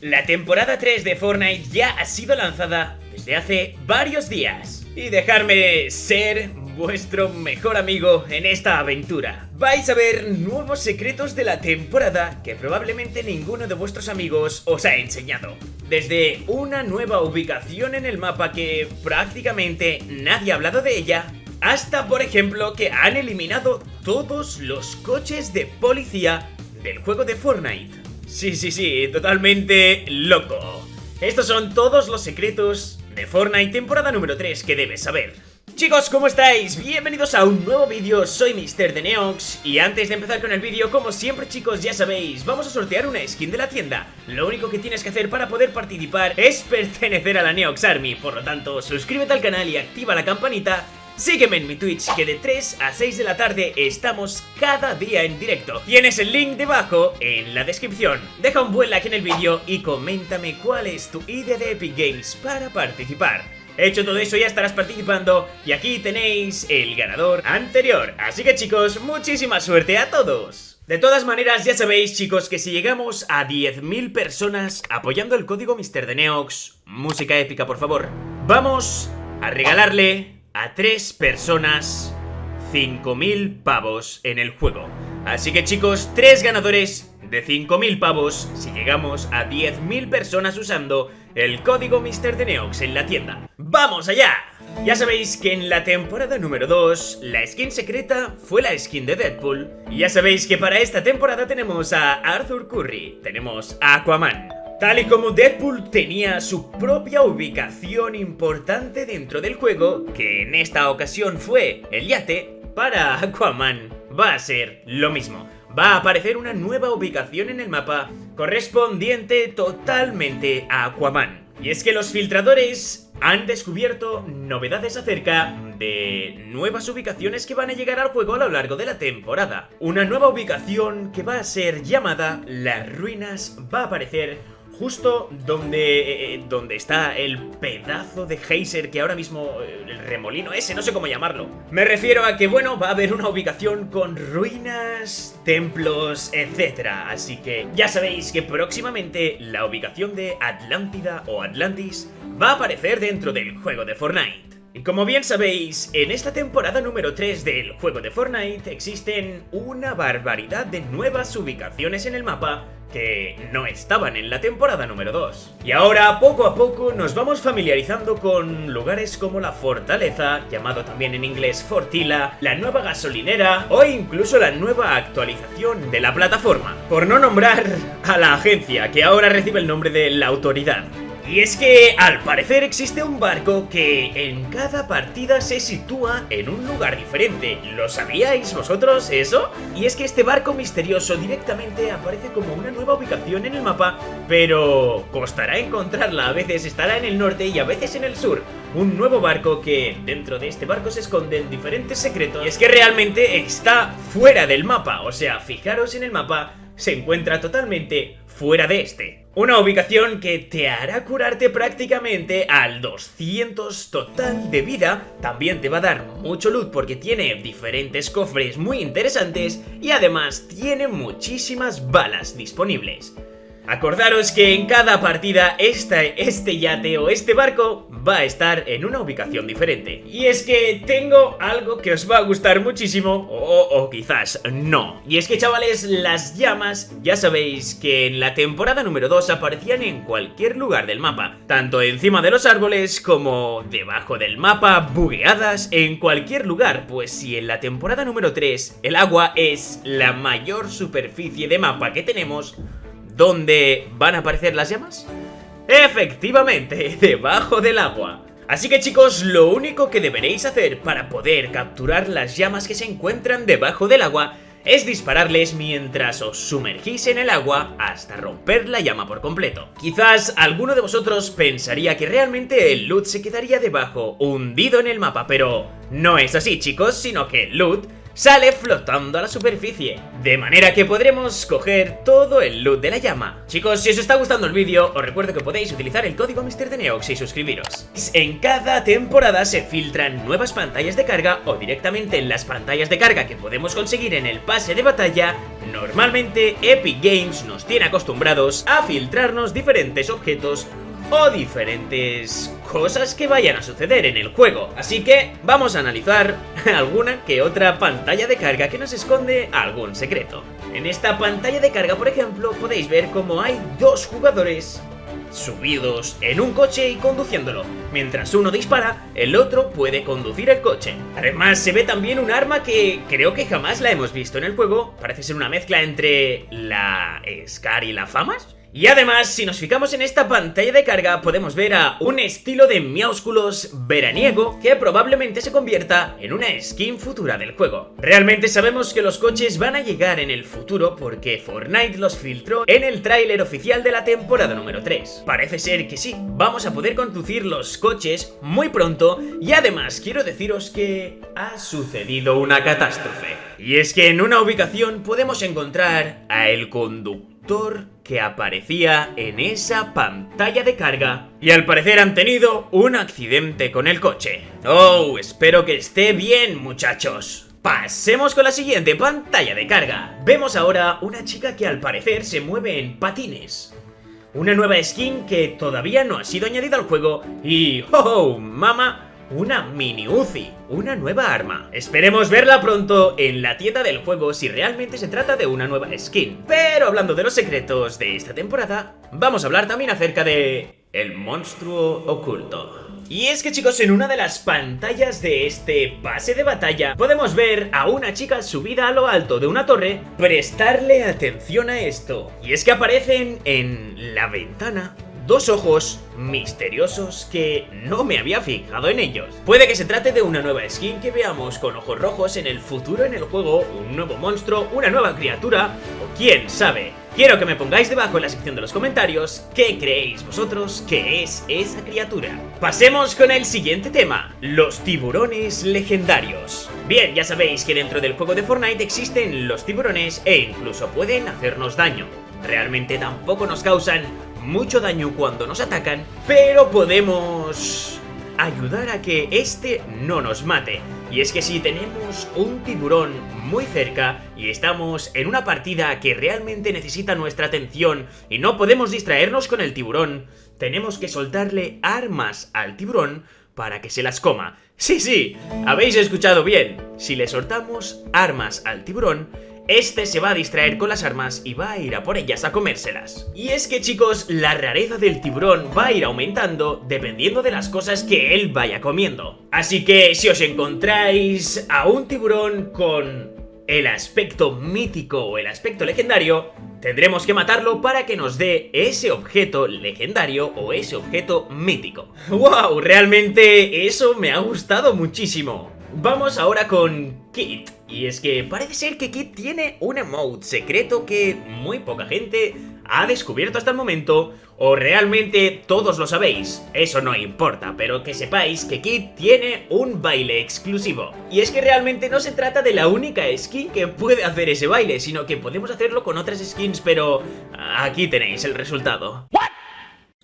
La temporada 3 de Fortnite ya ha sido lanzada desde hace varios días. Y dejarme ser vuestro mejor amigo en esta aventura. Vais a ver nuevos secretos de la temporada que probablemente ninguno de vuestros amigos os ha enseñado. Desde una nueva ubicación en el mapa que prácticamente nadie ha hablado de ella, hasta por ejemplo que han eliminado todos los coches de policía del juego de Fortnite. Sí, sí, sí, totalmente loco. Estos son todos los secretos de Fortnite temporada número 3 que debes saber. Chicos, ¿cómo estáis? Bienvenidos a un nuevo vídeo, soy Mr. de Neox Y antes de empezar con el vídeo, como siempre chicos ya sabéis Vamos a sortear una skin de la tienda Lo único que tienes que hacer para poder participar es pertenecer a la Neox Army Por lo tanto, suscríbete al canal y activa la campanita Sígueme en mi Twitch que de 3 a 6 de la tarde estamos cada día en directo. Tienes el link debajo en la descripción. Deja un buen like en el vídeo y coméntame cuál es tu idea de Epic Games para participar. Hecho todo eso ya estarás participando y aquí tenéis el ganador anterior. Así que chicos, muchísima suerte a todos. De todas maneras, ya sabéis chicos que si llegamos a 10.000 personas apoyando el código MrDeneox, música épica por favor, vamos a regalarle a tres personas 5.000 pavos en el juego. Así que chicos, tres ganadores de 5.000 pavos si llegamos a 10.000 personas usando el código MrDeneox en la tienda. ¡Vamos allá! Ya sabéis que en la temporada número 2, la skin secreta fue la skin de Deadpool. Y ya sabéis que para esta temporada tenemos a Arthur Curry, tenemos a Aquaman, Tal y como Deadpool tenía su propia ubicación importante dentro del juego, que en esta ocasión fue el yate, para Aquaman va a ser lo mismo. Va a aparecer una nueva ubicación en el mapa correspondiente totalmente a Aquaman. Y es que los filtradores han descubierto novedades acerca de nuevas ubicaciones que van a llegar al juego a lo largo de la temporada. Una nueva ubicación que va a ser llamada Las Ruinas va a aparecer justo donde, eh, eh, donde está el pedazo de geyser que ahora mismo, eh, el remolino ese, no sé cómo llamarlo. Me refiero a que, bueno, va a haber una ubicación con ruinas, templos, etc. Así que ya sabéis que próximamente la ubicación de Atlántida o Atlantis va a aparecer dentro del juego de Fortnite. Y como bien sabéis, en esta temporada número 3 del juego de Fortnite existen una barbaridad de nuevas ubicaciones en el mapa que no estaban en la temporada número 2. Y ahora, poco a poco, nos vamos familiarizando con lugares como la Fortaleza, llamado también en inglés Fortila, la nueva gasolinera o incluso la nueva actualización de la plataforma. Por no nombrar a la agencia, que ahora recibe el nombre de la autoridad. Y es que al parecer existe un barco que en cada partida se sitúa en un lugar diferente. ¿Lo sabíais vosotros eso? Y es que este barco misterioso directamente aparece como una nueva ubicación en el mapa, pero costará encontrarla. A veces estará en el norte y a veces en el sur. Un nuevo barco que dentro de este barco se esconden diferentes secretos. Y es que realmente está fuera del mapa. O sea, fijaros en el mapa, se encuentra totalmente fuera de este. Una ubicación que te hará curarte prácticamente al 200 total de vida, también te va a dar mucho loot porque tiene diferentes cofres muy interesantes y además tiene muchísimas balas disponibles. Acordaros que en cada partida este, yate o este barco va a estar en una ubicación diferente. Y es que tengo algo que os va a gustar muchísimo, o, o, quizás no. Y es que chavales, las llamas, ya sabéis que en la temporada número 2 aparecían en cualquier lugar del mapa. Tanto encima de los árboles como debajo del mapa, bugueadas, en cualquier lugar. Pues si en la temporada número 3 el agua es la mayor superficie de mapa que tenemos ¿Dónde van a aparecer las llamas? Efectivamente, debajo del agua. Así que chicos, lo único que deberéis hacer para poder capturar las llamas que se encuentran debajo del agua es dispararles mientras os sumergís en el agua hasta romper la llama por completo. Quizás alguno de vosotros pensaría que realmente el loot se quedaría debajo, hundido en el mapa, pero no es así chicos, sino que el loot sale flotando a la superficie, de manera que podremos coger todo el loot de la llama. Chicos, si os está gustando el vídeo, os recuerdo que podéis utilizar el código MrDeneox y suscribiros. En cada temporada se filtran nuevas pantallas de carga o directamente en las pantallas de carga que podemos conseguir en el pase de batalla, normalmente Epic Games nos tiene acostumbrados a filtrarnos diferentes objetos o diferentes cosas que vayan a suceder en el juego. Así que vamos a analizar alguna que otra pantalla de carga que nos esconde algún secreto. En esta pantalla de carga, por ejemplo, podéis ver cómo hay dos jugadores subidos en un coche y conduciéndolo. Mientras uno dispara, el otro puede conducir el coche. Además, se ve también un arma que creo que jamás la hemos visto en el juego. Parece ser una mezcla entre la Scar y la Famas. Y además, si nos fijamos en esta pantalla de carga, podemos ver a un estilo de miaúsculos veraniego que probablemente se convierta en una skin futura del juego. Realmente sabemos que los coches van a llegar en el futuro porque Fortnite los filtró en el tráiler oficial de la temporada número 3. Parece ser que sí, vamos a poder conducir los coches muy pronto y además quiero deciros que ha sucedido una catástrofe. Y es que en una ubicación podemos encontrar a el conductor que aparecía en esa pantalla de carga y al parecer han tenido un accidente con el coche. Oh, espero que esté bien muchachos. Pasemos con la siguiente pantalla de carga. Vemos ahora una chica que al parecer se mueve en patines. Una nueva skin que todavía no ha sido añadida al juego y... ¡Oh, mama! Una mini Uzi, una nueva arma. Esperemos verla pronto en la tienda del juego si realmente se trata de una nueva skin. Pero hablando de los secretos de esta temporada, vamos a hablar también acerca de... El monstruo oculto. Y es que chicos, en una de las pantallas de este pase de batalla podemos ver a una chica subida a lo alto de una torre prestarle atención a esto. Y es que aparecen en la ventana dos ojos misteriosos que no me había fijado en ellos. Puede que se trate de una nueva skin que veamos con ojos rojos en el futuro en el juego, un nuevo monstruo, una nueva criatura, o quién sabe. Quiero que me pongáis debajo en la sección de los comentarios qué creéis vosotros que es esa criatura. Pasemos con el siguiente tema, los tiburones legendarios. Bien, ya sabéis que dentro del juego de Fortnite existen los tiburones e incluso pueden hacernos daño. Realmente tampoco nos causan mucho daño cuando nos atacan, pero podemos ayudar a que este no nos mate. Y es que si tenemos un tiburón muy cerca y estamos en una partida que realmente necesita nuestra atención y no podemos distraernos con el tiburón, tenemos que soltarle armas al tiburón para que se las coma. Sí, sí, habéis escuchado bien. Si le soltamos armas al tiburón, este se va a distraer con las armas y va a ir a por ellas a comérselas. Y es que chicos, la rareza del tiburón va a ir aumentando dependiendo de las cosas que él vaya comiendo. Así que si os encontráis a un tiburón con el aspecto mítico o el aspecto legendario, tendremos que matarlo para que nos dé ese objeto legendario o ese objeto mítico. ¡Wow! Realmente eso me ha gustado muchísimo. Vamos ahora con Kit. Y es que parece ser que Kit tiene un emote secreto que muy poca gente ha descubierto hasta el momento o realmente todos lo sabéis, eso no importa, pero que sepáis que Kit tiene un baile exclusivo. Y es que realmente no se trata de la única skin que puede hacer ese baile, sino que podemos hacerlo con otras skins, pero aquí tenéis el resultado.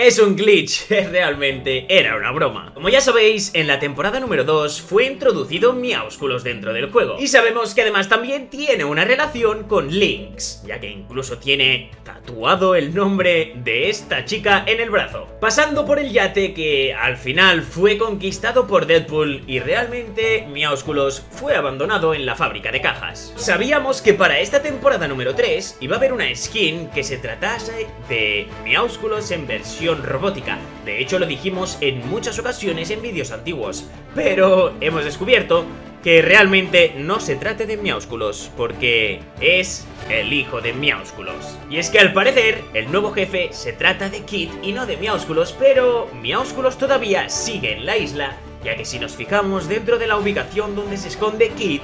Es un glitch, realmente era una broma. Como ya sabéis, en la temporada número 2 fue introducido Miaúsculos dentro del juego. Y sabemos que además también tiene una relación con Lynx, ya que incluso tiene tatuado el nombre de esta chica en el brazo. Pasando por el yate que al final fue conquistado por Deadpool y realmente Miaúsculos fue abandonado en la fábrica de cajas. Sabíamos que para esta temporada número 3 iba a haber una skin que se tratase de Miaúsculos en versión robótica. De hecho lo dijimos en muchas ocasiones en vídeos antiguos, pero hemos descubierto que realmente no se trate de Miaúsculos, porque es el hijo de Miaúsculos. Y es que al parecer, el nuevo jefe se trata de Kid y no de Miaúsculos, pero Miaúsculos todavía sigue en la isla, ya que si nos fijamos dentro de la ubicación donde se esconde Kid,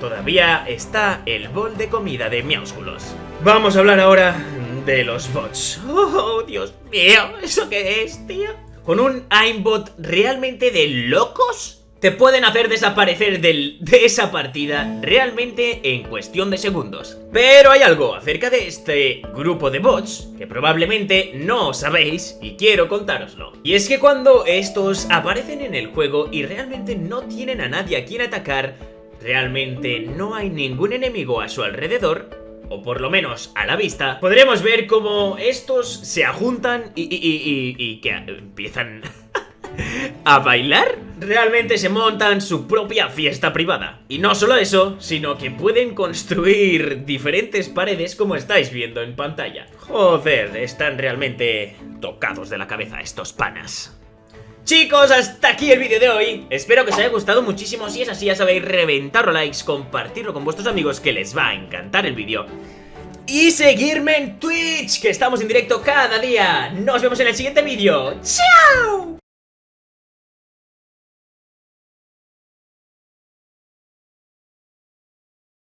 todavía está el bol de comida de Miaúsculos. Vamos a hablar ahora de los bots. ¡Oh, Dios mío! ¿Eso qué es, tío? ¿Con un aimbot realmente de locos? te pueden hacer desaparecer del, de esa partida realmente en cuestión de segundos. Pero hay algo acerca de este grupo de bots que probablemente no sabéis y quiero contároslo. Y es que cuando estos aparecen en el juego y realmente no tienen a nadie a quien atacar, realmente no hay ningún enemigo a su alrededor, o por lo menos a la vista, podremos ver cómo estos se ajuntan y, y, y que empiezan a bailar, realmente se montan su propia fiesta privada. Y no solo eso, sino que pueden construir diferentes paredes como estáis viendo en pantalla. Joder, están realmente tocados de la cabeza estos panas. Chicos, hasta aquí el vídeo de hoy. Espero que os haya gustado muchísimo. Si es así, ya sabéis, reventarlo likes Compartirlo con vuestros amigos que les va a encantar el vídeo. Y seguirme en Twitch Que estamos en directo cada día. Nos vemos en el siguiente vídeo. ¡Chao!